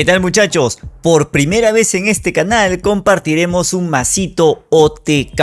¿Qué tal muchachos? Por primera vez en este canal compartiremos un masito OTK.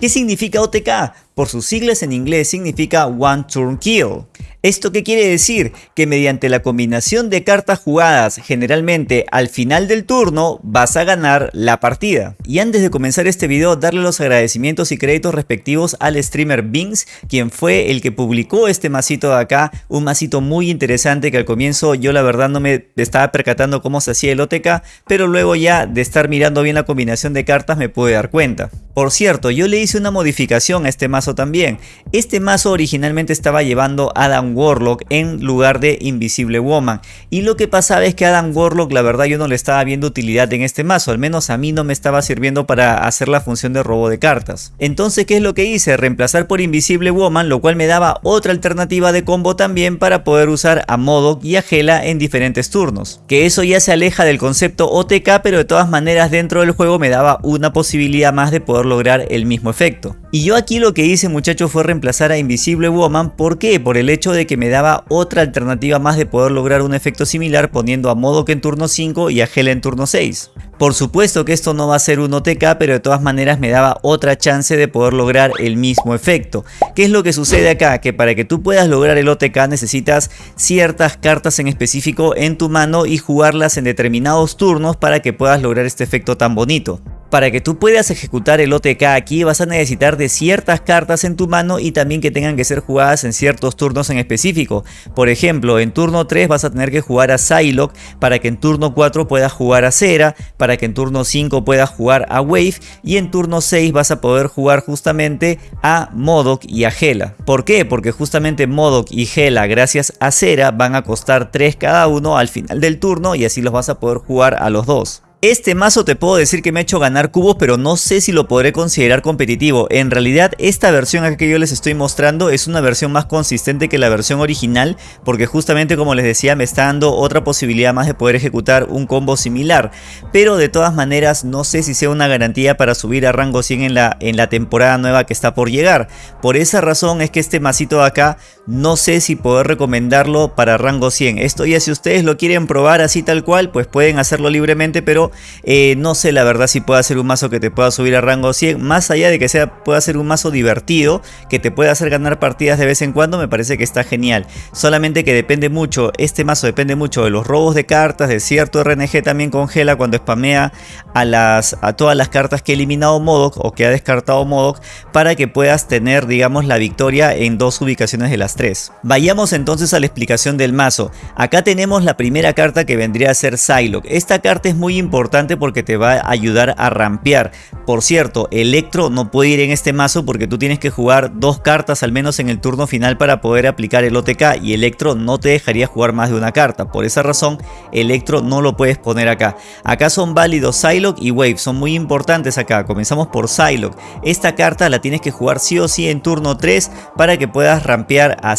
¿Qué significa OTK? Por sus siglas en inglés significa One Turn Kill. ¿Esto qué quiere decir? Que mediante la combinación de cartas jugadas generalmente al final del turno vas a ganar la partida. Y antes de comenzar este video darle los agradecimientos y créditos respectivos al streamer Bings quien fue el que publicó este masito de acá, un masito muy interesante que al comienzo yo la verdad no me estaba percatando cómo se hacía el OTK, pero luego ya de estar mirando bien la combinación de cartas me pude dar cuenta. Por cierto, yo le hice una modificación a este mazo también. Este mazo originalmente estaba llevando Adam Warlock en lugar de Invisible Woman. Y lo que pasaba es que Adam Warlock la verdad yo no le estaba viendo utilidad en este mazo. Al menos a mí no me estaba sirviendo para hacer la función de robo de cartas. Entonces ¿qué es lo que hice? Reemplazar por Invisible Woman lo cual me daba otra alternativa de combo también para poder usar a Modok y a Hela en diferentes turnos. Que eso ya se aleja del concepto OTK pero de todas maneras dentro del juego me daba una posibilidad más de poder lograr el mismo efecto. Y yo aquí lo que hice muchachos fue reemplazar a Invisible Woman, ¿por qué? Por el hecho de que me daba otra alternativa más de poder lograr un efecto similar poniendo a modo que en turno 5 y a Hela en turno 6. Por supuesto que esto no va a ser un OTK, pero de todas maneras me daba otra chance de poder lograr el mismo efecto. ¿Qué es lo que sucede acá? Que para que tú puedas lograr el OTK necesitas ciertas cartas en específico en tu mano y jugarlas en determinados turnos para que puedas lograr este efecto tan bonito. Para que tú puedas ejecutar el OTK aquí vas a necesitar de ciertas cartas en tu mano y también que tengan que ser jugadas en ciertos turnos en específico. Por ejemplo, en turno 3 vas a tener que jugar a Psylocke para que en turno 4 puedas jugar a Cera, para que en turno 5 puedas jugar a Wave y en turno 6 vas a poder jugar justamente a Modok y a Hela. ¿Por qué? Porque justamente Modok y Hela gracias a Cera van a costar 3 cada uno al final del turno y así los vas a poder jugar a los dos. Este mazo te puedo decir que me ha hecho ganar cubos pero no sé si lo podré considerar competitivo. En realidad esta versión que yo les estoy mostrando es una versión más consistente que la versión original porque justamente como les decía me está dando otra posibilidad más de poder ejecutar un combo similar. Pero de todas maneras no sé si sea una garantía para subir a rango 100 en la, en la temporada nueva que está por llegar. Por esa razón es que este masito de acá no sé si poder recomendarlo para rango 100. Esto ya si ustedes lo quieren probar así tal cual pues pueden hacerlo libremente pero eh, no sé la verdad si puede ser un mazo que te pueda subir a rango 100. Más allá de que sea, pueda ser un mazo divertido, que te pueda hacer ganar partidas de vez en cuando, me parece que está genial. Solamente que depende mucho, este mazo depende mucho de los robos de cartas, de cierto RNG también congela cuando spamea a, a todas las cartas que ha eliminado Modok o que ha descartado Modok para que puedas tener digamos la victoria en dos ubicaciones de las Vayamos entonces a la explicación del mazo. Acá tenemos la primera carta que vendría a ser Psylocke. Esta carta es muy importante porque te va a ayudar a rampear. Por cierto, Electro no puede ir en este mazo porque tú tienes que jugar dos cartas al menos en el turno final para poder aplicar el OTK y Electro no te dejaría jugar más de una carta. Por esa razón, Electro no lo puedes poner acá. Acá son válidos Psylocke y Wave, son muy importantes acá. Comenzamos por Psylocke. Esta carta la tienes que jugar sí o sí en turno 3 para que puedas rampear a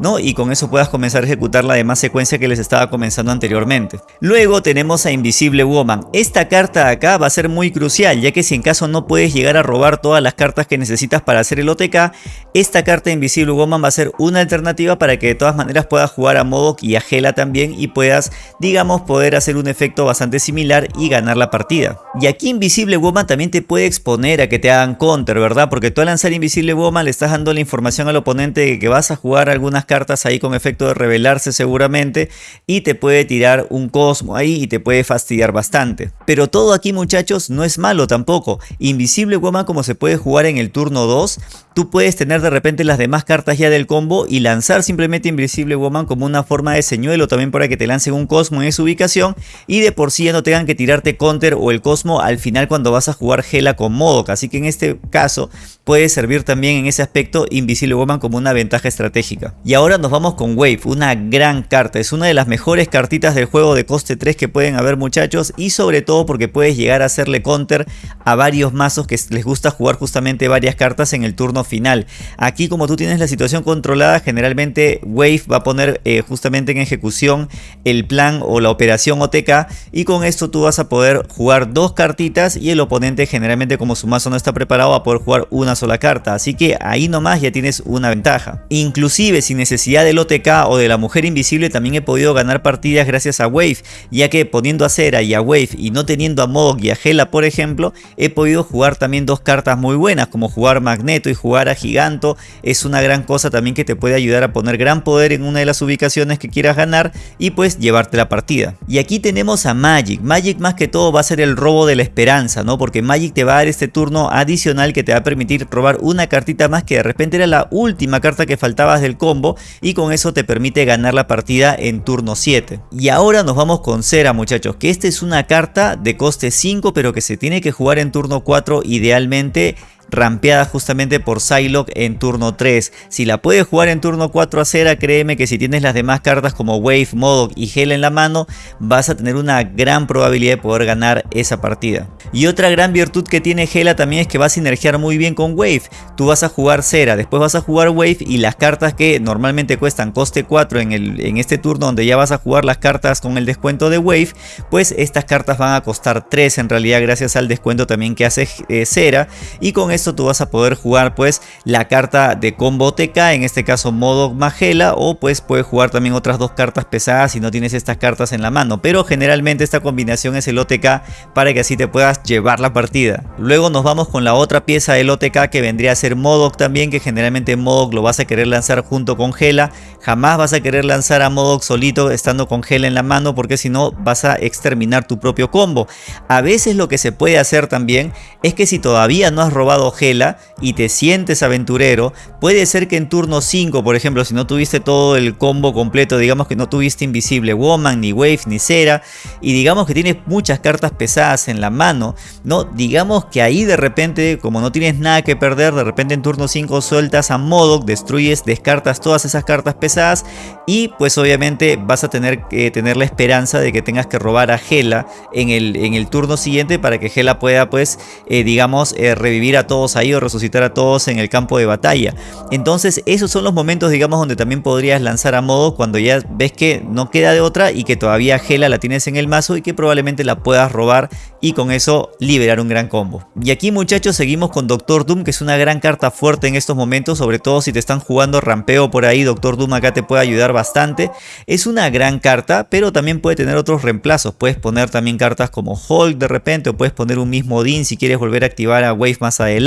¿no? Y con eso puedas comenzar a ejecutar la demás secuencia que les estaba comenzando anteriormente. Luego tenemos a Invisible Woman. Esta carta de acá va a ser muy crucial, ya que si en caso no puedes llegar a robar todas las cartas que necesitas para hacer el OTK, esta carta Invisible Woman va a ser una alternativa para que de todas maneras puedas jugar a Modok y a Hela también y puedas, digamos, poder hacer un efecto bastante similar y ganar la partida. Y aquí Invisible Woman también te puede exponer a que te hagan counter, ¿verdad? Porque tú al lanzar Invisible Woman le estás dando la información al oponente de que vas a jugar algunas cartas ahí con efecto de revelarse seguramente y te puede tirar un cosmo ahí y te puede fastidiar bastante. Pero todo aquí muchachos no es malo tampoco. Invisible Woman como se puede jugar en el turno 2, tú puedes tener de repente las demás cartas ya del combo y lanzar simplemente Invisible Woman como una forma de señuelo también para que te lancen un Cosmo en esa ubicación y de por sí ya no tengan que tirarte Counter o el Cosmo al final cuando vas a jugar Gela con Modok. Así que en este caso puede servir también en ese aspecto Invisible Woman como una ventaja estratégica. Y ahora nos vamos con Wave, una gran carta. Es una de las mejores cartitas del juego de coste 3 que pueden haber muchachos y sobre todo porque puedes llegar a hacerle counter a varios mazos que les gusta jugar justamente varias cartas en el turno final. Aquí como tú tienes la situación controlada, generalmente Wave va a poner eh, justamente en ejecución el plan o la operación OTK y con esto tú vas a poder jugar dos cartitas y el oponente generalmente como su mazo no está preparado va a poder jugar una sola carta. Así que ahí nomás ya tienes una ventaja. Inclusive sin necesidad del OTK o de la mujer invisible también he podido ganar partidas gracias a Wave, ya que poniendo a Cera y a Wave y no teniendo a Modok y a Hela por ejemplo, he podido jugar también dos cartas muy buenas como jugar Magneto y jugar a Giganto. Es una gran cosa también que te puede ayudar a poner gran poder en una de las ubicaciones que quieras ganar y pues llevarte la partida. Y aquí tenemos a Magic. Magic más que todo va a ser el robo de la esperanza, ¿no? Porque Magic te va a dar este turno adicional que te va a permitir robar una cartita más que de repente era la última carta que faltabas del combo y con eso te permite ganar la partida en turno 7. Y ahora nos vamos con Cera muchachos, que esta es una carta de coste 5 pero que se tiene que jugar en turno 4 idealmente rampeada justamente por Psylocke en turno 3. Si la puedes jugar en turno 4 a Cera, créeme que si tienes las demás cartas como Wave, Modok y Hela en la mano, vas a tener una gran probabilidad de poder ganar esa partida. Y otra gran virtud que tiene Hela también es que va a sinergiar muy bien con Wave. Tú vas a jugar Cera, después vas a jugar Wave y las cartas que normalmente cuestan coste 4 en, el, en este turno donde ya vas a jugar las cartas con el descuento de Wave, pues estas cartas van a costar 3 en realidad gracias al descuento también que hace eh, Cera y con esto tú vas a poder jugar pues la carta de combo TK, en este caso modo Magela o pues puedes jugar también otras dos cartas pesadas si no tienes estas cartas en la mano, pero generalmente esta combinación es el OTK para que así te puedas llevar la partida. Luego nos vamos con la otra pieza del OTK que vendría a ser Modok también, que generalmente Modok lo vas a querer lanzar junto con Gela, jamás vas a querer lanzar a Modok solito estando con Gela en la mano porque si no vas a exterminar tu propio combo. A veces lo que se puede hacer también es que si todavía no has robado Gela y te sientes aventurero, puede ser que en turno 5, por ejemplo, si no tuviste todo el combo completo, digamos que no tuviste Invisible Woman, ni Wave, ni Cera, y digamos que tienes muchas cartas pesadas en la mano, ¿no? Digamos que ahí de repente, como no tienes nada que perder, de repente en turno 5 sueltas a Modok, destruyes, descartas todas esas cartas pesadas y pues obviamente vas a tener que tener la esperanza de que tengas que robar a Gela en el, en el turno siguiente para que Gela pueda pues, eh, digamos, eh, revivir a todos ahí o resucitar a todos en el campo de batalla. Entonces esos son los momentos digamos donde también podrías lanzar a modo cuando ya ves que no queda de otra y que todavía Gela la tienes en el mazo y que probablemente la puedas robar y con eso liberar un gran combo. Y aquí muchachos seguimos con Doctor Doom que es una gran carta fuerte en estos momentos sobre todo si te están jugando rampeo por ahí Doctor Doom acá te puede ayudar bastante. Es una gran carta pero también puede tener otros reemplazos. Puedes poner también cartas como Hulk de repente o puedes poner un mismo Dean si quieres volver a activar a Wave más adelante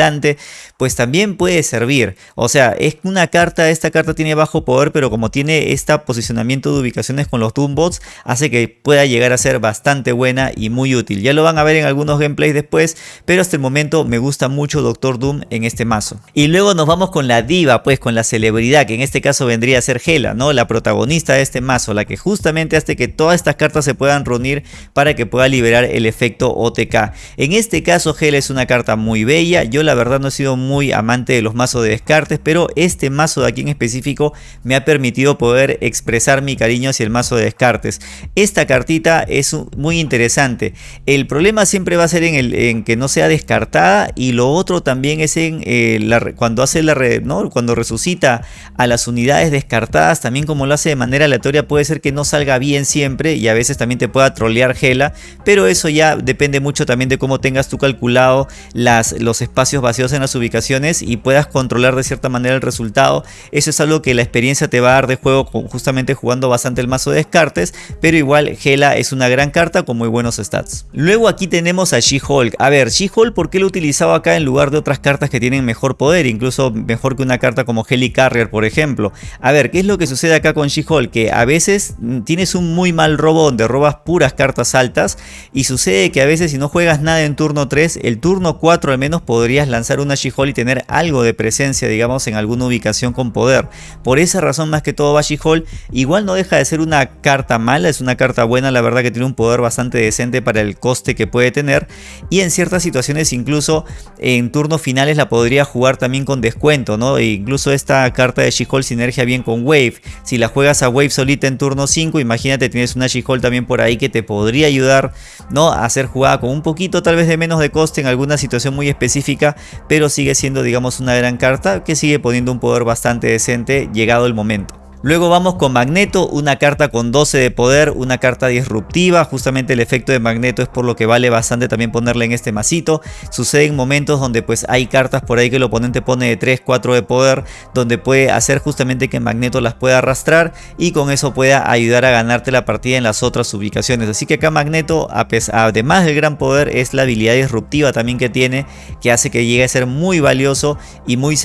pues también puede servir. O sea, es una carta, esta carta tiene bajo poder, pero como tiene este posicionamiento de ubicaciones con los Doombots, hace que pueda llegar a ser bastante buena y muy útil. Ya lo van a ver en algunos gameplays después, pero hasta el momento me gusta mucho Doctor Doom en este mazo. Y luego nos vamos con la diva, pues con la celebridad, que en este caso vendría a ser Hela, ¿no? La protagonista de este mazo, la que justamente hace que todas estas cartas se puedan reunir para que pueda liberar el efecto OTK. En este caso Hela es una carta muy bella, yo la verdad no he sido muy amante de los mazos de descartes, pero este mazo de aquí en específico me ha permitido poder expresar mi cariño hacia el mazo de descartes. Esta cartita es muy interesante. El problema siempre va a ser en, el, en que no sea descartada y lo otro también es en eh, cuando hace la ¿no? cuando resucita a las unidades descartadas, también como lo hace de manera aleatoria puede ser que no salga bien siempre y a veces también te pueda trolear Gela, pero eso ya depende mucho también de cómo tengas tú calculado las, los espacios vacíos en las ubicaciones y puedas controlar de cierta manera el resultado. Eso es algo que la experiencia te va a dar de juego justamente jugando bastante el mazo de descartes, pero igual Gela es una gran carta con muy buenos stats. Luego aquí tenemos a She-Hulk. A ver, She-Hulk, ¿por qué lo he utilizado acá en lugar de otras cartas que tienen mejor poder? Incluso mejor que una carta como Heli Carrier, por ejemplo. A ver, ¿qué es lo que sucede acá con She-Hulk? Que a veces tienes un muy mal robo donde robas puras cartas altas y sucede que a veces si no juegas nada en turno 3, el turno 4 al menos podrías lanzar una She-Hulk y tener algo de presencia, digamos, en alguna ubicación con poder. Por esa razón más que todo va She-Hulk. Igual no deja de ser una carta mala, es una carta buena, la verdad que tiene un poder bastante decente para el coste que puede tener. Y en ciertas situaciones incluso en turnos finales la podría jugar también con descuento, ¿no? E incluso esta carta de She-Hulk sinergia bien con Wave. Si la juegas a Wave solita en turno 5, imagínate tienes una She-Hulk también por ahí que te podría ayudar, ¿no? A ser jugada con un poquito tal vez de menos de coste en alguna situación muy específica, pero sigue siendo digamos una gran carta que sigue poniendo un poder bastante decente llegado el momento. Luego vamos con Magneto, una carta con 12 de poder, una carta disruptiva. Justamente el efecto de Magneto es por lo que vale bastante también ponerle en este masito. Sucede en momentos donde pues hay cartas por ahí que el oponente pone de 3, 4 de poder, donde puede hacer justamente que Magneto las pueda arrastrar y con eso pueda ayudar a ganarte la partida en las otras ubicaciones. Así que acá Magneto, además del gran poder, es la habilidad disruptiva también que tiene, que hace que llegue a ser muy valioso y muy,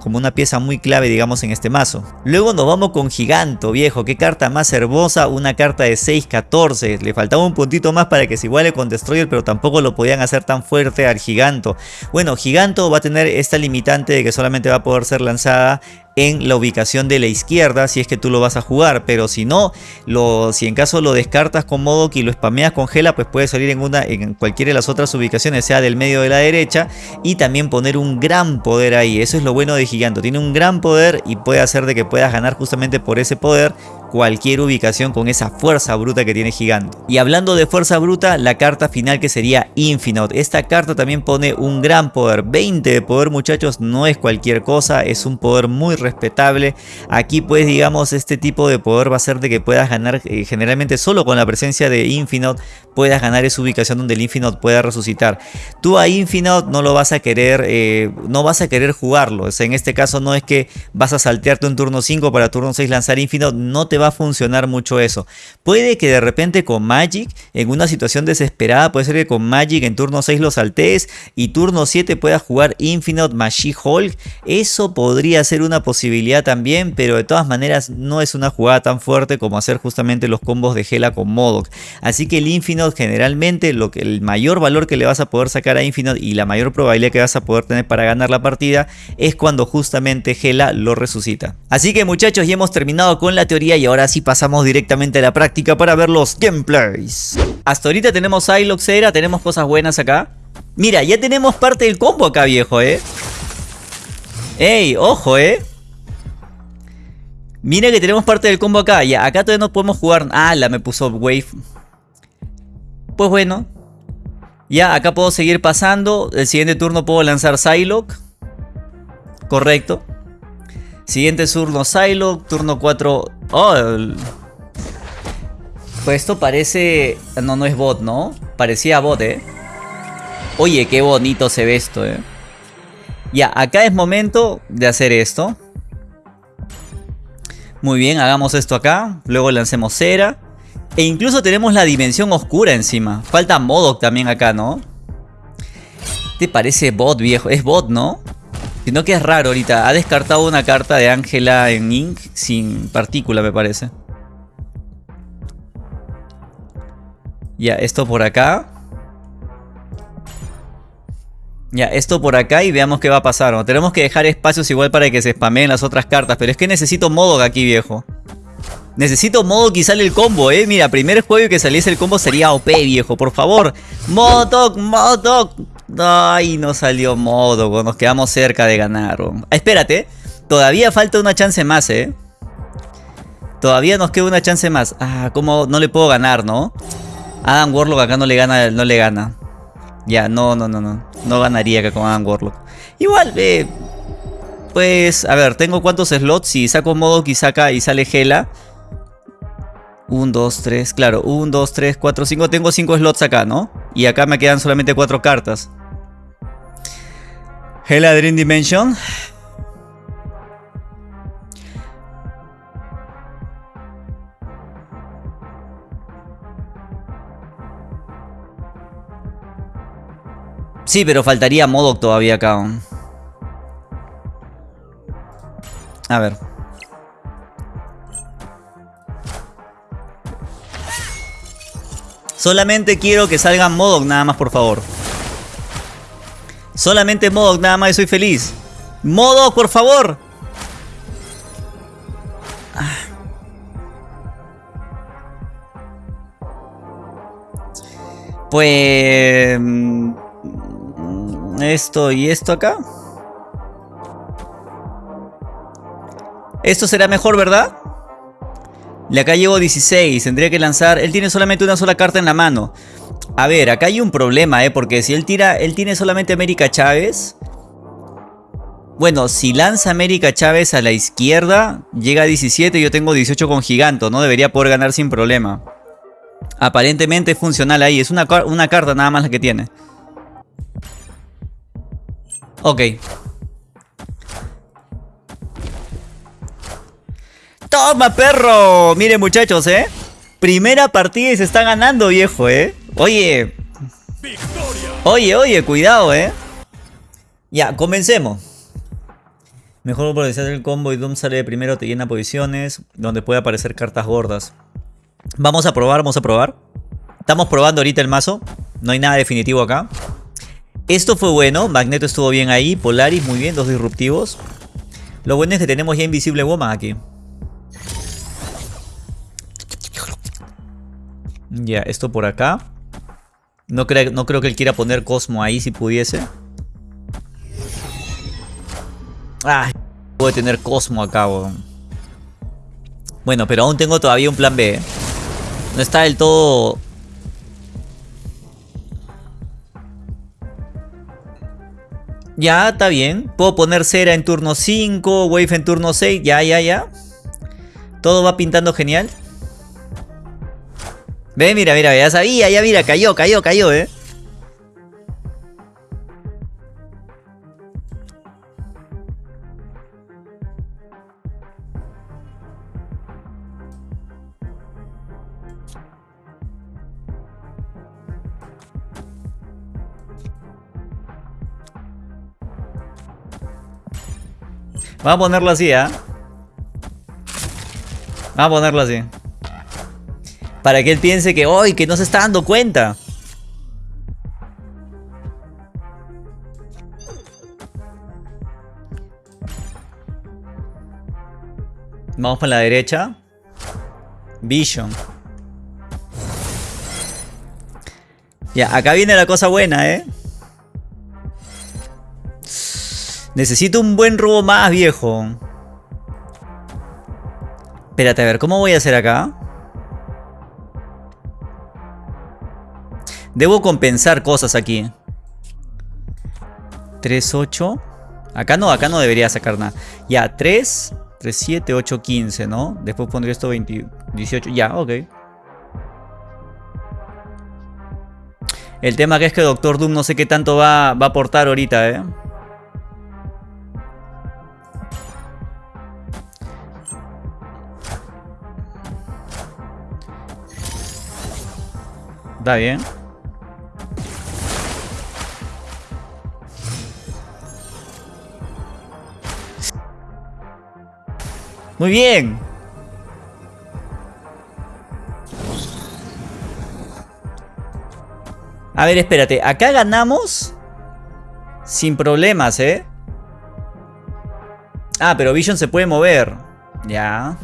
como una pieza muy clave digamos en este mazo. Luego nos vamos con Giganto, viejo. Qué carta más hermosa. Una carta de 6-14. Le faltaba un puntito más para que se iguale con Destroyer, pero tampoco lo podían hacer tan fuerte al Giganto. Bueno, Giganto va a tener esta limitante de que solamente va a poder ser lanzada en la ubicación de la izquierda si es que tú lo vas a jugar pero si no lo, si en caso lo descartas con Modok y lo spameas con Gela pues puede salir en una en cualquiera de las otras ubicaciones sea del medio de la derecha y también poner un gran poder ahí. Eso es lo bueno de Giganto tiene un gran poder y puede hacer de que puedas ganar justamente por ese poder cualquier ubicación con esa fuerza bruta que tiene Gigante. Y hablando de fuerza bruta, la carta final que sería Infinite. Esta carta también pone un gran poder. 20 de poder muchachos no es cualquier cosa, es un poder muy respetable. Aquí pues digamos este tipo de poder va a ser de que puedas ganar eh, generalmente solo con la presencia de Infinite puedas ganar esa ubicación donde el Infinite pueda resucitar. Tú a Infinite no lo vas a querer, eh, no vas a querer jugarlo. en este caso no es que vas a saltearte un turno 5 para turno 6 lanzar Infinite, no te va a funcionar mucho eso. Puede que de repente con Magic, en una situación desesperada, puede ser que con Magic en turno 6 lo saltees y turno 7 puedas jugar Infinite Magic Hulk. Eso podría ser una posibilidad también, pero de todas maneras no es una jugada tan fuerte como hacer justamente los combos de Gela con Modok. Así que el Infinite generalmente lo que, el mayor valor que le vas a poder sacar a Infinite y la mayor probabilidad que vas a poder tener para ganar la partida es cuando justamente Gela lo resucita. Así que muchachos ya hemos terminado con la teoría y ahora sí pasamos directamente a la práctica para ver los gameplays. Hasta ahorita tenemos Ilox Era, tenemos cosas buenas acá. Mira, ya tenemos parte del combo acá, viejo, ¿eh? ¡Ey! ¡Ojo, eh! Mira que tenemos parte del combo acá. Ya, acá todavía no podemos jugar. Ah, la me puso Wave. Pues bueno. Ya, acá puedo seguir pasando. El siguiente turno puedo lanzar Psylocke. Correcto. Siguiente turno Psylocke. Turno 4 Oh, pues esto parece... No, no es bot, ¿no? Parecía bot, ¿eh? Oye, qué bonito se ve esto, ¿eh? Ya, acá es momento de hacer esto. Muy bien, hagamos esto acá. Luego lancemos cera. E incluso tenemos la dimensión oscura encima. Falta Modok también acá, ¿no? ¿Te parece bot, viejo? Es bot, ¿no? Sino que es raro ahorita. Ha descartado una carta de Ángela en Ink sin partícula, me parece. Ya, esto por acá. Ya, esto por acá y veamos qué va a pasar. Tenemos que dejar espacios igual para que se spameen las otras cartas. Pero es que necesito Modok aquí, viejo. Necesito Modok y sale el combo, eh. Mira, primer juego que saliese el combo sería OP, viejo. Por favor. Modok, Modok. Ay, no salió modo, nos quedamos cerca de ganar. Ah, espérate, todavía falta una chance más, ¿eh? Todavía nos queda una chance más. Ah, ¿cómo no le puedo ganar, no? Adam Warlock acá no le gana, no le gana. Ya, no, no, no, no. No ganaría acá con Adam Warlock. Igual, eh, pues, a ver, tengo cuántos slots. Si saco modo y saca y sale Gela. 1, 2, 3, claro, 1, 2, 3, 4, 5, tengo 5 slots acá, ¿no? Y acá me quedan solamente 4 cartas. Hela Dream Dimension. Sí, pero faltaría Modok todavía acá. A ver. Solamente quiero que salgan Modok nada más, por favor. Solamente Modok nada más y soy feliz. Modok, por favor. Pues... mm, Esto y esto acá. Esto será mejor, ¿verdad? Y acá llevo 16, tendría que lanzar... Él tiene solamente una sola carta en la mano. A ver, acá hay un problema, ¿eh? Porque si él tira... Él tiene solamente América Chávez. Bueno, si lanza América Chávez a la izquierda, llega a 17, yo tengo 18 con Giganto, ¿no? Debería poder ganar sin problema. Aparentemente es funcional ahí, es una, una carta nada más la que tiene. Ok. ¡Toma, perro! Miren, muchachos, ¿eh? Primera partida y se está ganando, viejo, ¿eh? Oye. Oye, oye, cuidado, ¿eh? Ya, comencemos. Mejor aprovechar el combo y Doom sale primero, te llena posiciones donde puede aparecer cartas gordas. Vamos a probar, vamos a probar. Estamos probando ahorita el mazo. No hay nada definitivo acá. Esto fue bueno. Magneto estuvo bien ahí. Polaris muy bien. Dos disruptivos. Lo bueno es que tenemos ya Invisible Woman aquí. Ya, esto por acá. No, no creo que él quiera poner Cosmo ahí si pudiese. Ah, puede tener Cosmo acá, weón. Bueno, pero aún tengo todavía un plan B. ¿eh? No está del todo... Ya, está bien. Puedo poner Cera en turno 5, Wave en turno 6. Ya, ya, ya. Todo va pintando genial. Ve, mira, mira, ya sabía, ya mira, cayó, cayó, cayó, eh. Vamos a ponerlo así, ¿ah? Vamos a ponerlo así. Para que él piense que hoy que no se está dando cuenta. Vamos para la derecha. Vision. Ya, acá viene la cosa buena, ¿eh? Necesito un buen robo más, viejo. Espérate, a ver, ¿cómo voy a hacer acá? Debo compensar cosas aquí. 3, 8. Acá no, acá no debería sacar nada. Ya, 3, 3, 7, 8, 15, ¿no? Después pondré esto 20, 18. Ya, ok. El tema que es que Doctor Doom no sé qué tanto va, va a aportar ahorita, ¿eh? Está bien. Muy bien. A ver, espérate. Acá ganamos sin problemas, ¿eh? Ah, pero Vision se puede mover. Ya.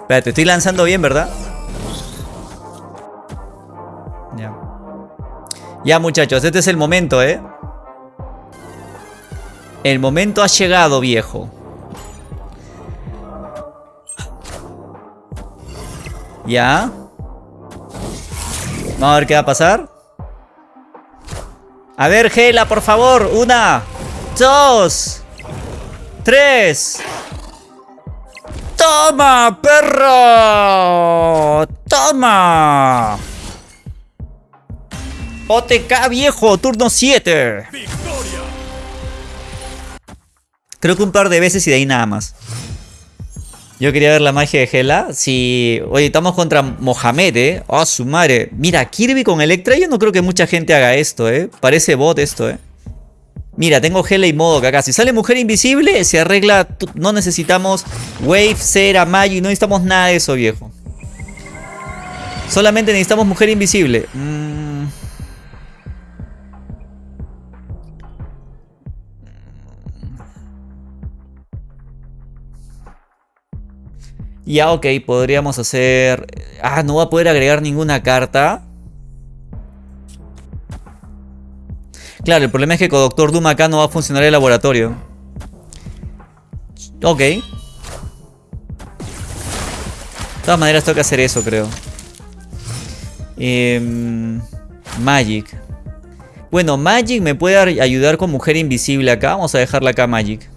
Espérate, estoy lanzando bien, ¿verdad? Ya. Ya, muchachos, este es el momento, ¿eh? El momento ha llegado, viejo. Ya. Vamos a ver qué va a pasar. A ver, Gela, por favor. Una, dos, tres. ¡Toma, perro! ¡Toma! OTK viejo, turno 7. Creo que un par de veces y de ahí nada más. Yo quería ver la magia de Gela. Si. Oye, estamos contra Mohamed, eh. Oh, su madre. Mira, Kirby con Electra. Yo no creo que mucha gente haga esto, eh. Parece bot esto, eh. Mira, tengo Gela y Modok acá. Si sale Mujer Invisible, se arregla. No necesitamos Wave, Cera, Magi. No necesitamos nada de eso, viejo. Solamente necesitamos mujer invisible. Mm. Ya, ok, podríamos hacer... Ah, no va a poder agregar ninguna carta. Claro, el problema es que con Doctor Doom acá no va a funcionar el laboratorio. Ok. De todas maneras tengo que hacer eso, creo. Em, Magic. Bueno, Magic me puede ayudar con Mujer Invisible acá. Vamos a dejarla acá, Magic.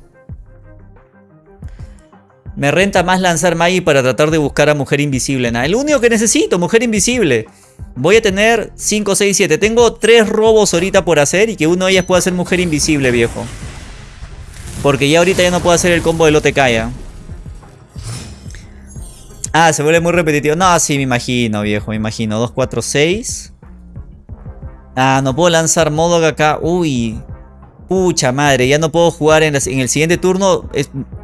Me renta más lanzar Magic para tratar de buscar a Mujer Invisible. Nada. El único que necesito, Mujer Invisible. Voy a tener 5, 6, 7. Tengo 3 robos ahorita por hacer y que uno de ellas pueda ser Mujer Invisible, viejo. Porque ya ahorita ya no puedo hacer el combo del OTK ya. Ah, se vuelve muy repetitivo. No, sí, me imagino, viejo, me imagino. 2, 4, 6. Ah, no puedo lanzar modo acá. Uy. Pucha madre, ya no puedo jugar en, el siguiente turno.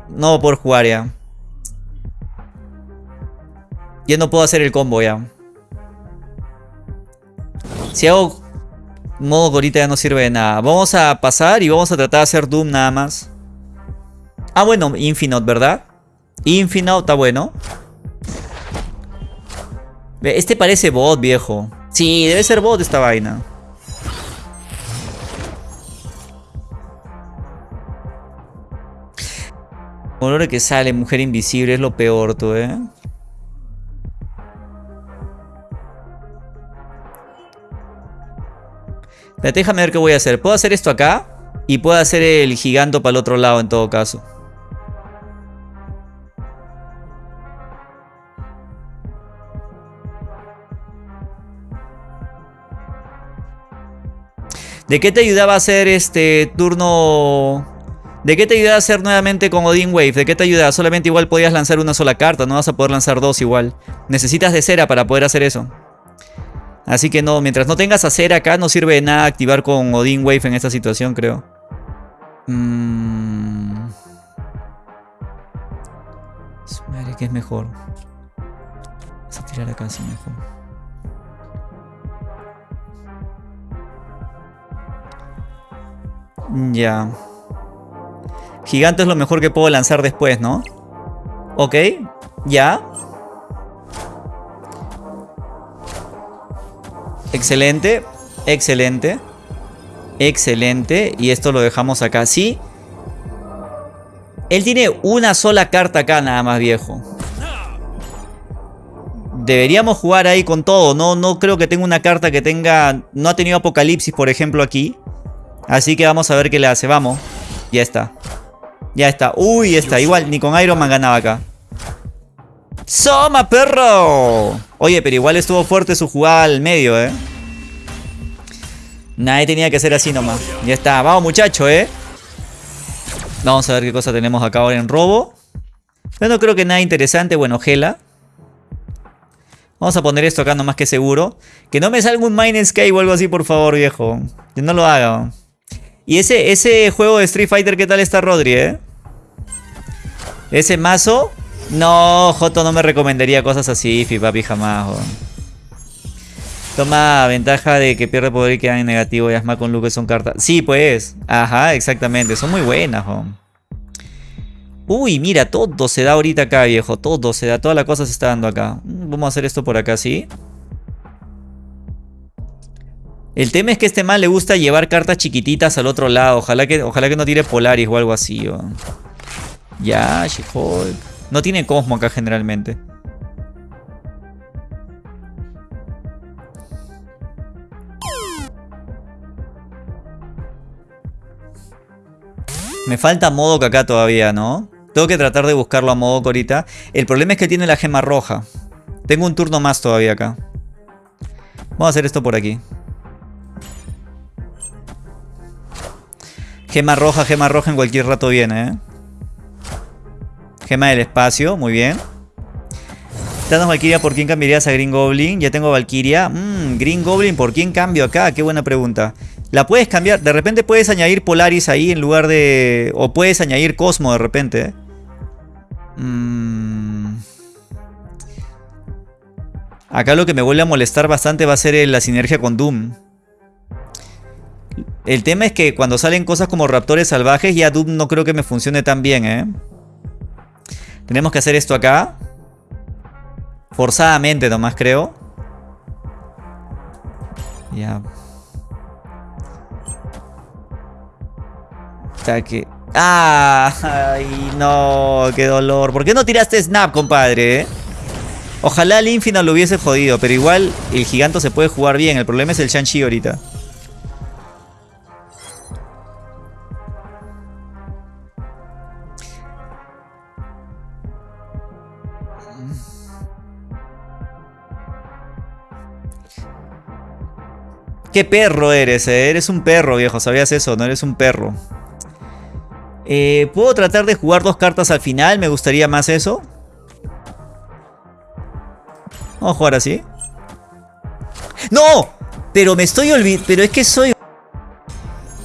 no voy a poder jugar ya. Ya no puedo hacer el combo ya. Si hago modo ahorita ya no sirve de nada. Vamos a pasar y vamos a tratar de hacer Doom nada más. Ah, bueno, Infinite, ¿verdad? Infinite está bueno. Este parece bot, viejo. Sí, debe ser bot esta vaina. Color que sale, mujer invisible, es lo peor, tú, eh. Déjame ver qué voy a hacer. Puedo hacer esto acá. Y puedo hacer el giganto para el otro lado en todo caso. ¿De qué te ayudaba a hacer este turno? ¿De qué te ayudaba a hacer nuevamente con Odin Wave? ¿De qué te ayudaba? Solamente igual podías lanzar una sola carta, no vas a poder lanzar dos igual. Necesitas de cera para poder hacer eso. Así que no, mientras no tengas a cera acá, no sirve de nada activar con Odin Wave en esta situación, creo. Mmm... Madre, ¿qué es mejor? Vamos a tirar acá así mejor. Ya. Gigante es lo mejor que puedo lanzar después, ¿no? Ok, ya. Excelente, excelente. Excelente. Y esto lo dejamos acá. Sí. Él tiene una sola carta acá nada más, viejo. Deberíamos jugar ahí con todo. No, no creo que tenga una carta que tenga... No ha tenido Apocalipsis, por ejemplo, aquí. Así que vamos a ver qué le hace. Vamos. Ya está. Ya está. Uy, está. Igual, ni con Iron Man ganaba acá. ¡Soma, perro! Oye, pero igual estuvo fuerte su jugada al medio, ¿eh? Nadie tenía que ser así nomás. Ya está. Vamos, muchacho, ¿eh? Vamos a ver qué cosa tenemos acá ahora en robo. Yo no creo que nada interesante. Bueno, Gela. Vamos a poner esto acá nomás que seguro. Que no me salga un Mine Sky o algo así, por favor, viejo. Que no lo haga. Y ese, ese juego de Street Fighter, ¿qué tal está Rodri, eh? Ese mazo. No, Joto no me recomendaría cosas así, papi, jamás, Toma ventaja de que pierde poder y queda en negativo. Y Asma con Luke son cartas. Sí, pues. Ajá, exactamente. Son muy buenas, Uy, mira, todo se da ahorita acá, viejo. Todo se da. Toda la cosa se está dando acá. Vamos a hacer esto por acá, ¿sí? El tema es que este mal le gusta llevar cartas chiquititas al otro lado. Ojalá que, ojalá que no tire Polaris o algo así. Ya, she No tiene Cosmo acá generalmente. Me falta Modok acá todavía, ¿no? Tengo que tratar de buscarlo a Modok ahorita. El problema es que tiene la gema roja. Tengo un turno más todavía acá. Vamos a hacer esto por aquí. Gema roja, gema roja en cualquier rato viene, ¿eh? Gema del espacio, muy bien. Danos Valkyria, ¿por quién cambiarías a Green Goblin? Ya tengo Valkyria. Mmm, Green Goblin, ¿por quién cambio acá? Qué buena pregunta. La puedes cambiar, de repente puedes añadir Polaris ahí en lugar de... O puedes añadir Cosmo de repente. Mmm... Acá lo que me vuelve a molestar bastante va a ser la sinergia con Doom. El tema es que cuando salen cosas como raptores salvajes, ya Doom no creo que me funcione tan bien, ¿eh? Tenemos que hacer esto acá. Forzadamente nomás, creo. Ya. que... ¡Ah! ¡Ay, no! ¡Qué dolor! ¿Por qué no tiraste Snap, compadre? Ojalá el Infinite lo hubiese jodido, pero igual el giganto se puede jugar bien. El problema es el Shang-Chi ahorita. ¿Qué perro eres? Eh? Eres un perro, viejo. ¿Sabías eso? No eres un perro. Eh, ¿Puedo tratar de jugar dos cartas al final? Me gustaría más eso. Vamos a jugar así. ¡No! Pero me estoy olvidando. Pero es que soy...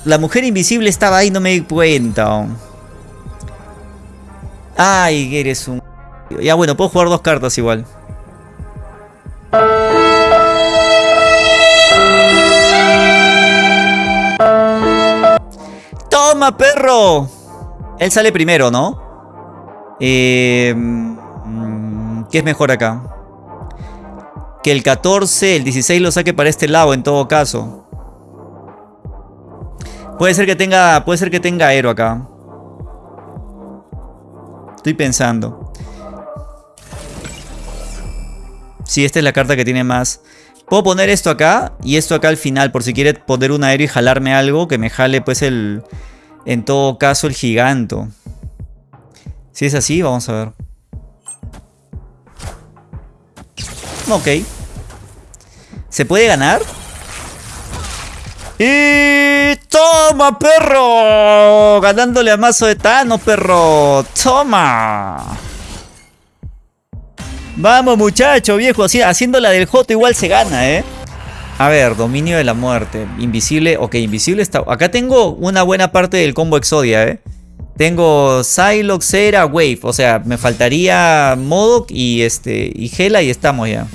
La mujer invisible estaba ahí, no me di cuenta. Ay, eres un... Ya bueno, puedo jugar dos cartas igual. ¡Toma, perro! Él sale primero, ¿no? Eh, mm, ¿Qué es mejor acá? Que el 14, el 16 lo saque para este lado en todo caso. Puede ser que tenga, puede ser que tenga aero acá. Estoy pensando. Sí, esta es la carta que tiene más. Puedo poner esto acá y esto acá al final por si quiere poner un aero y jalarme algo que me jale pues el, en todo caso, el giganto. Si es así, vamos a ver. Ok. ¿Se puede ganar? ¡Y toma, perro! Ganándole a mazo de Tano, perro. ¡Toma! Vamos, muchacho, viejo. Haciendo la del Joto igual se gana, ¿eh? A ver, dominio de la muerte. Invisible. Ok, invisible está... Acá tengo una buena parte del combo Exodia, ¿eh? Tengo Psylocke, Cera, Wave. O sea, me faltaría Modok y este y Hela y estamos ya.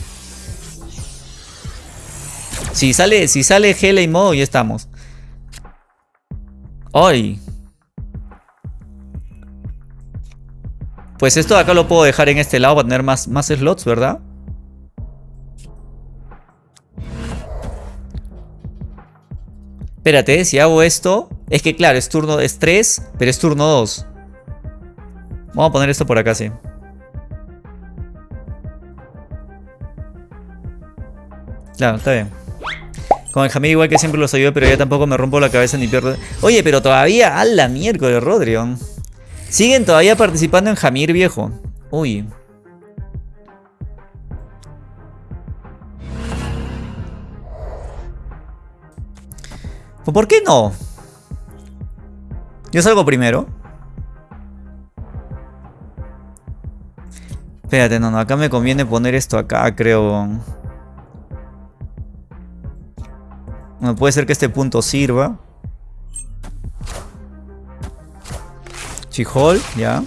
Si sale, si sale Hela y Modok ya estamos. ¡Ay! Pues esto de acá lo puedo dejar en este lado para tener más, más slots, ¿verdad? Espérate, si hago esto... Es que claro, es turno es 3, pero es turno 2. Vamos a poner esto por acá, sí. Claro, está bien. Con el Jamir igual que siempre los ayudo, pero ya tampoco me rompo la cabeza ni pierdo... Oye, pero todavía... ¡A la miércoles, Rodrion! Siguen todavía participando en Jamir, viejo. Uy. ¿Por qué no? Yo salgo primero. Espérate, no, no, acá me conviene poner esto acá, creo. No puede ser que este punto sirva. Chihol, ya.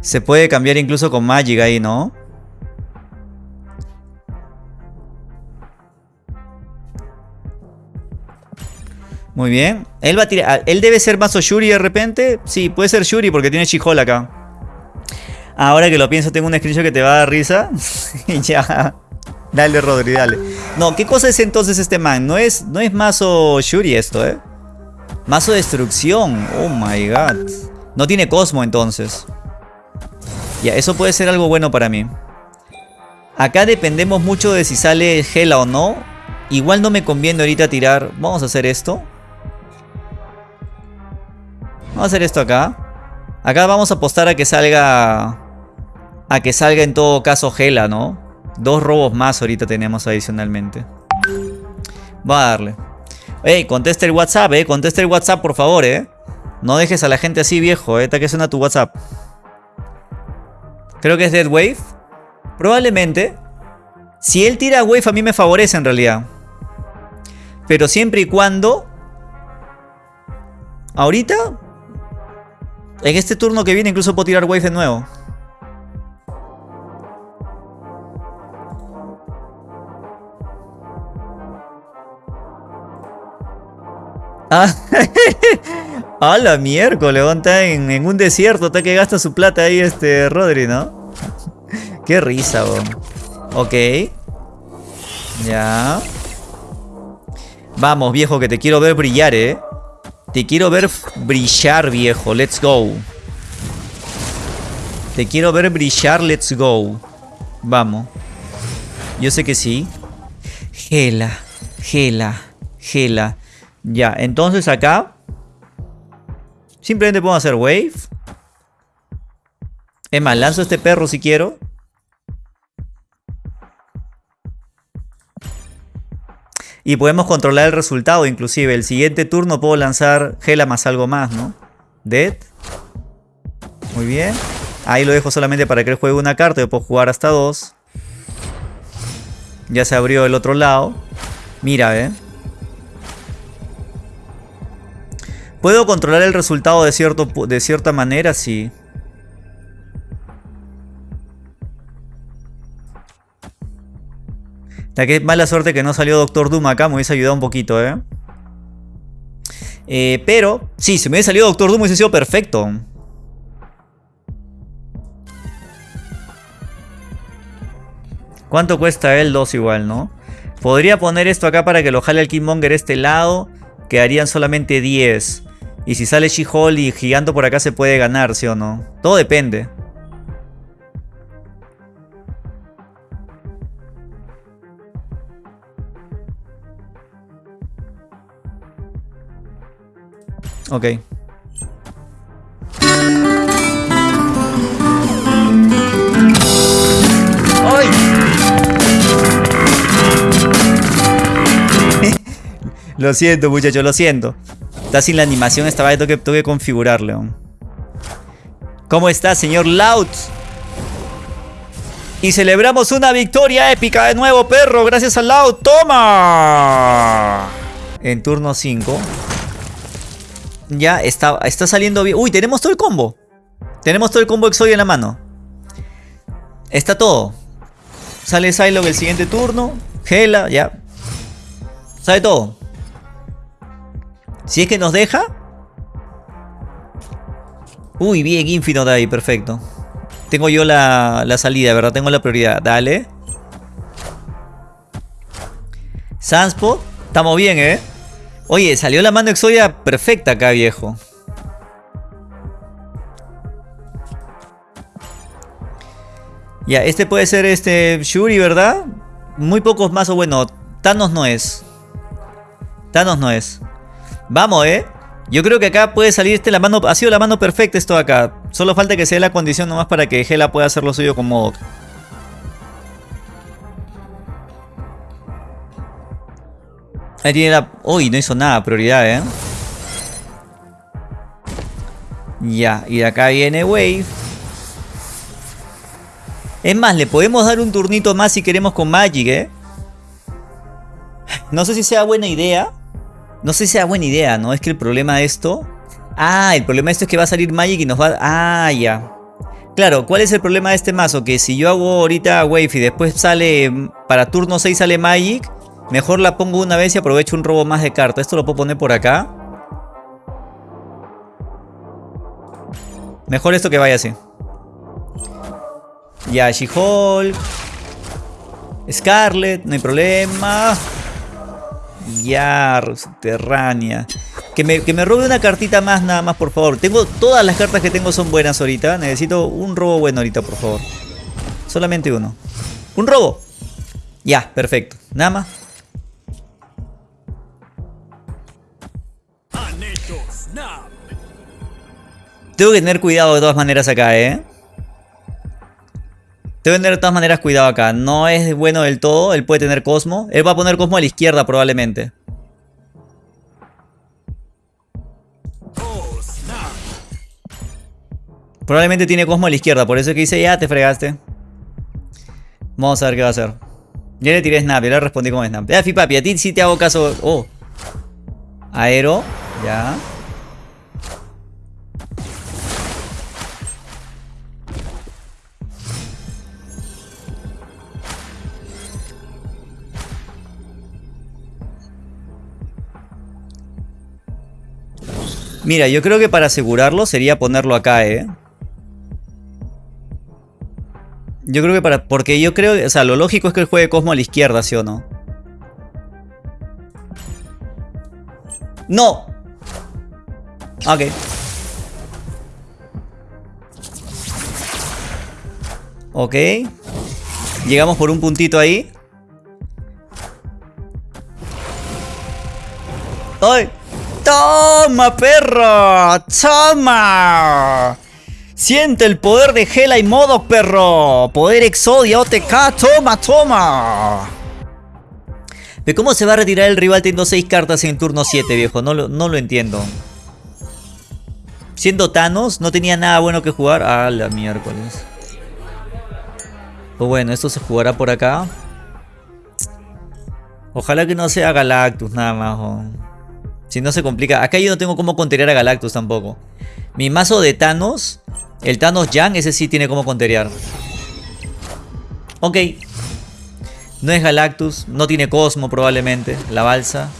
Se puede cambiar incluso con Magic ahí, ¿no? Muy bien. Él va a tirar. Ah, ¿Él debe ser mazo Shuri de repente? Sí, puede ser Shuri porque tiene Chihol acá. Ahora que lo pienso, tengo un screenshot que te va a dar risa. ya. Dale, Rodri, dale. No, ¿qué cosa es entonces este man? No es, no es mazo Shuri esto, ¿eh? Mazo destrucción. Oh my god. No tiene Cosmo entonces. Ya, eso puede ser algo bueno para mí. Acá dependemos mucho de si sale Gela o no. Igual no me conviene ahorita tirar. Vamos a hacer esto. Vamos a hacer esto acá. Acá vamos a apostar a que salga... A que salga en todo caso Gela, ¿no? Dos robos más ahorita tenemos adicionalmente. Va a darle. Ey, contesta el WhatsApp, eh. Contesta el WhatsApp, por favor, eh. No dejes a la gente así, viejo, eh. Que suena tu WhatsApp. Creo que es Dead Wave. Probablemente. Si él tira Wave a mí me favorece en realidad. Pero siempre y cuando... Ahorita en este turno que viene incluso puedo tirar Wave de nuevo. Ah, a la miércoles, está en, en, un desierto, está que gasta su plata ahí este Rodri, ¿no? Qué risa. Ok. Ya. Vamos, viejo, que te quiero ver brillar, ¿eh? Te quiero ver brillar, viejo. Let's go. Te quiero ver brillar, let's go. Vamos. Yo sé que sí. Gela, gela, gela. Ya, entonces acá... Simplemente puedo hacer wave. Es más, lanzo este perro si quiero. Y podemos controlar el resultado, inclusive. El siguiente turno puedo lanzar Gela más algo más, ¿no? Dead. Muy bien. Ahí lo dejo solamente para que él juegue una carta. Yo puedo jugar hasta dos. Ya se abrió el otro lado. Mira, ¿eh? ¿Puedo controlar el resultado de, cierto, de cierta manera? Sí. Que mala suerte que no salió Doctor Doom acá, me hubiese ayudado un poquito, ¿eh? ¿eh? pero, sí, si me hubiese salido Doctor Doom hubiese sido perfecto. ¿Cuánto cuesta el 2 igual, no? Podría poner esto acá para que lo jale el Kingmonger este lado. Quedarían solamente 10. Y si sale She-Hulk y Giganto por acá se puede ganar, ¿sí o no? Todo depende. Ok. ¡Ay! lo siento, muchachos, lo siento. Está sin la animación esta vez, tengo que, tengo que configurarle. ¿Cómo está, señor Loud? Y celebramos una victoria épica de nuevo, perro, gracias a Loud. ¡Toma! En turno 5. Ya está, está saliendo bien. Uy, tenemos todo el combo. Tenemos todo el combo Exodia en la mano. Está todo. Sale Psylocke el siguiente turno. Gela, ya. Sale todo. Si es que nos deja. Uy, bien, Infinite ahí, perfecto. Tengo yo la, la salida, ¿verdad? Tengo la prioridad. Dale. Sunspot. Estamos bien, ¿eh? Oye, salió la mano Exodia perfecta acá, viejo. Ya, este puede ser este Shuri, ¿verdad? Muy pocos más o bueno, Thanos no es. Thanos no es. Vamos, ¿eh? Yo creo que acá puede salir este la mano... Ha sido la mano perfecta esto acá. Solo falta que sea la condición nomás para que Hela pueda hacer lo suyo con Modok. Ahí tiene la... Uy, no hizo nada, prioridad, ¿eh? Ya, y de acá viene Wave. Es más, le podemos dar un turnito más si queremos con Magic, ¿eh? No sé si sea buena idea. No sé si sea buena idea, ¿no? Es que el problema de esto... Ah, el problema de esto es que va a salir Magic y nos va... Ah, ya. Claro, ¿cuál es el problema de este mazo? Que si yo hago ahorita Wave y después sale... Para turno 6 sale Magic... Mejor la pongo una vez y aprovecho un robo más de carta. Esto lo puedo poner por acá. Mejor esto que vaya así. Ya, She-Hulk. Scarlet, no hay problema. Ya, subterránea. Que me, que me robe una cartita más, nada más, por favor. Tengo, todas las cartas que tengo son buenas ahorita. Necesito un robo bueno ahorita, por favor. Solamente uno. ¡Un robo! Ya, perfecto. Nada más. Tengo que tener cuidado de todas maneras acá, ¿eh? Tengo que tener de todas maneras cuidado acá. No es bueno del todo. Él puede tener Cosmo. Él va a poner Cosmo a la izquierda probablemente. Probablemente tiene Cosmo a la izquierda. Por eso es que dice, ya te fregaste. Vamos a ver qué va a hacer. Yo le tiré Snap. Yo le respondí con Snap. Ya, papi, a ti sí te hago caso. Oh. Aero. Ya. Mira, yo creo que para asegurarlo sería ponerlo acá, ¿eh? Yo creo que para... Porque yo creo... O sea, lo lógico es que él juegue Cosmo a la izquierda, ¿sí o no? ¡No! Ok. Ok. Llegamos por un puntito ahí. ¡Ay! ¡Toma, perro! ¡Toma! Siente el poder de Gela y Modo, perro. Poder Exodia OTK. Toma, toma. ¿De cómo se va a retirar el rival teniendo 6 cartas en turno 7, viejo? No lo, entiendo. Siendo Thanos, no tenía nada bueno que jugar. Ah, la miércoles. Pues bueno, esto se jugará por acá. Ojalá que no sea Galactus nada más. Si no se complica. Acá yo no tengo cómo contener a Galactus tampoco. Mi mazo de Thanos el Thanos Yang, ese sí tiene como conterear. Ok. No es Galactus, no tiene Cosmo probablemente, la balsa.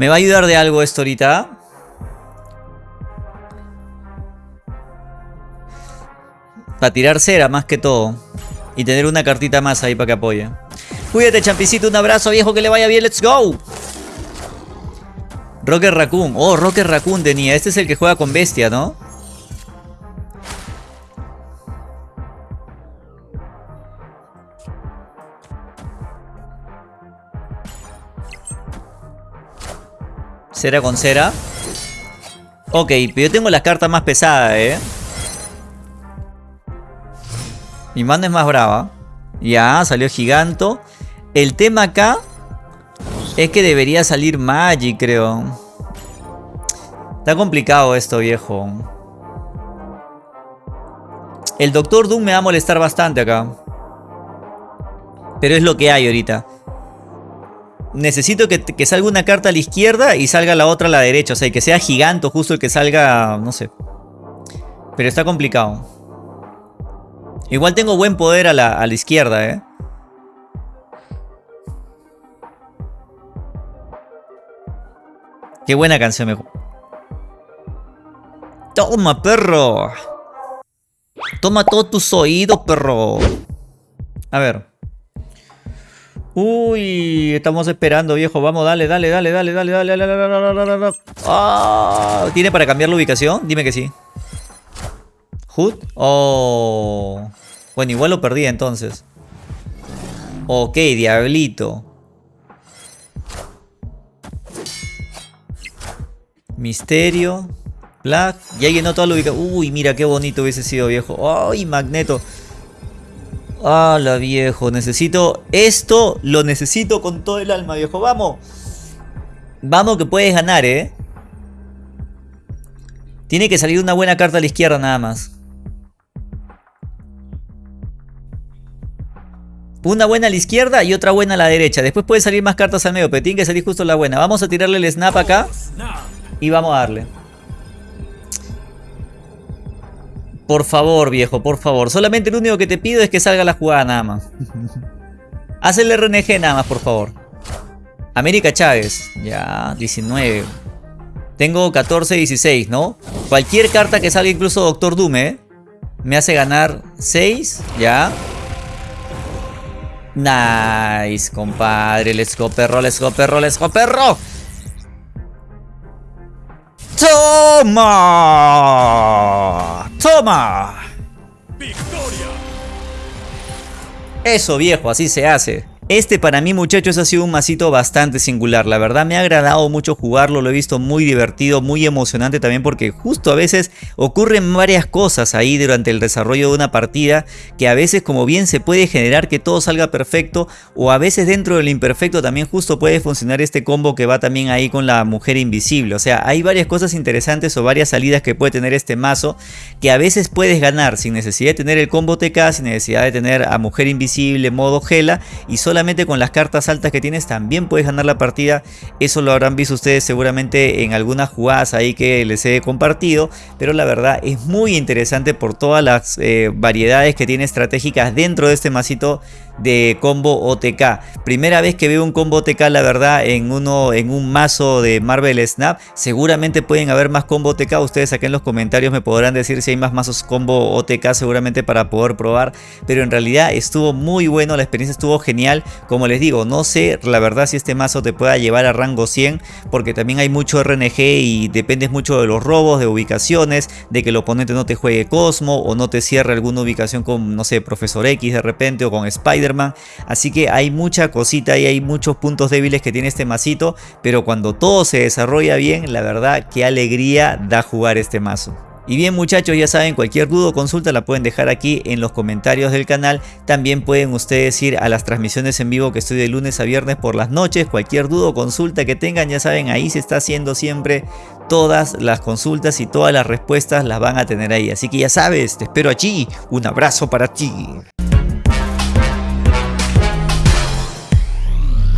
¿Me va a ayudar de algo esto ahorita? Para tirar cera más que todo. Y tener una cartita más ahí para que apoye. Cuídate, champicito. Un abrazo, viejo. Que le vaya bien. Let's go. Rocker Raccoon. Oh, Rocker Raccoon tenía. Este es el que juega con bestia, ¿no? Cera con cera. Ok, pero yo tengo las cartas más pesadas, ¿eh? Mi mano es más brava. Ya, salió Giganto. El tema acá es que debería salir Magic, creo. Está complicado esto, viejo. El Doctor Doom me va a molestar bastante acá. Pero es lo que hay ahorita. Necesito que, salga una carta a la izquierda y salga la otra a la derecha. O sea, que sea giganto justo el que salga, no sé. Pero está complicado. Igual tengo buen poder a la, izquierda, ¿eh? Qué buena canción me... Toma, perro. Toma todos tus oídos, perro. A ver. Uy, estamos esperando, viejo. Vamos, dale, dale, dale, dale, dale, dale, dale, dale, dale, dale. Ah, ¿Tiene para cambiar la ubicación? Dime que sí. ¿Hood? Oh. Bueno, igual lo perdí entonces. Ok, diablito. Misterio. Black. Ya llenó toda la ubicación. Uy, mira qué bonito hubiese sido, viejo. Ay, Magneto. ¡Hala, viejo! Necesito... Esto lo necesito con todo el alma, viejo. ¡Vamos! Vamos que puedes ganar, ¿eh? Tiene que salir una buena carta a la izquierda nada más. Una buena a la izquierda y otra buena a la derecha. Después puede salir más cartas al medio, pero tiene que salir justo la buena. Vamos a tirarle el snap acá. Y vamos a darle. Por favor, viejo, por favor. Solamente lo único que te pido es que salga la jugada nada más. Haz el RNG nada más, por favor. América Chávez. Ya, 19. Tengo 14, 16, ¿no? Cualquier carta que salga, incluso Doctor Doom, ¿eh? Me hace ganar 6, ya. Nice, compadre. Let's go, perro, let's go, perro, let's go, perro. ¡Toma! ¡Toma! ¡Victoria! Eso, viejo, así se hace. Este para mí muchachos ha sido un masito bastante singular, la verdad me ha agradado mucho jugarlo, lo he visto muy divertido, muy emocionante también porque justo a veces ocurren varias cosas ahí durante el desarrollo de una partida que a veces como bien se puede generar que todo salga perfecto o a veces dentro del imperfecto también justo puede funcionar este combo que va también ahí con la mujer invisible, o sea hay varias cosas interesantes o varias salidas que puede tener este mazo que a veces puedes ganar sin necesidad de tener el combo TK, sin necesidad de tener a mujer invisible, modo gela y solamente con las cartas altas que tienes también puedes ganar la partida. Eso lo habrán visto ustedes seguramente en algunas jugadas ahí que les he compartido. Pero la verdad es muy interesante por todas las eh, variedades que tiene estratégicas dentro de este masito de combo OTK. Primera vez que veo un combo OTK, la verdad, en, uno, en un mazo de Marvel Snap. Seguramente pueden haber más combo OTK. Ustedes aquí en los comentarios me podrán decir si hay más mazos combo OTK seguramente para poder probar. Pero en realidad estuvo muy bueno, la experiencia estuvo genial. Como les digo, no sé la verdad si este mazo te pueda llevar a rango 100. Porque también hay mucho RNG y dependes mucho de los robos, de ubicaciones, de que el oponente no te juegue Cosmo o no te cierre alguna ubicación con, no sé, Profesor X de repente o con Spider Así que hay mucha cosita y hay muchos puntos débiles que tiene este masito. Pero cuando todo se desarrolla bien, la verdad qué alegría da jugar este mazo. Y bien muchachos, ya saben, cualquier duda o consulta la pueden dejar aquí en los comentarios del canal. También pueden ustedes ir a las transmisiones en vivo que estoy de lunes a viernes por las noches. Cualquier duda o consulta que tengan, ya saben, ahí se está haciendo siempre todas las consultas y todas las respuestas las van a tener ahí. Así que ya sabes, te espero allí. Un abrazo para ti.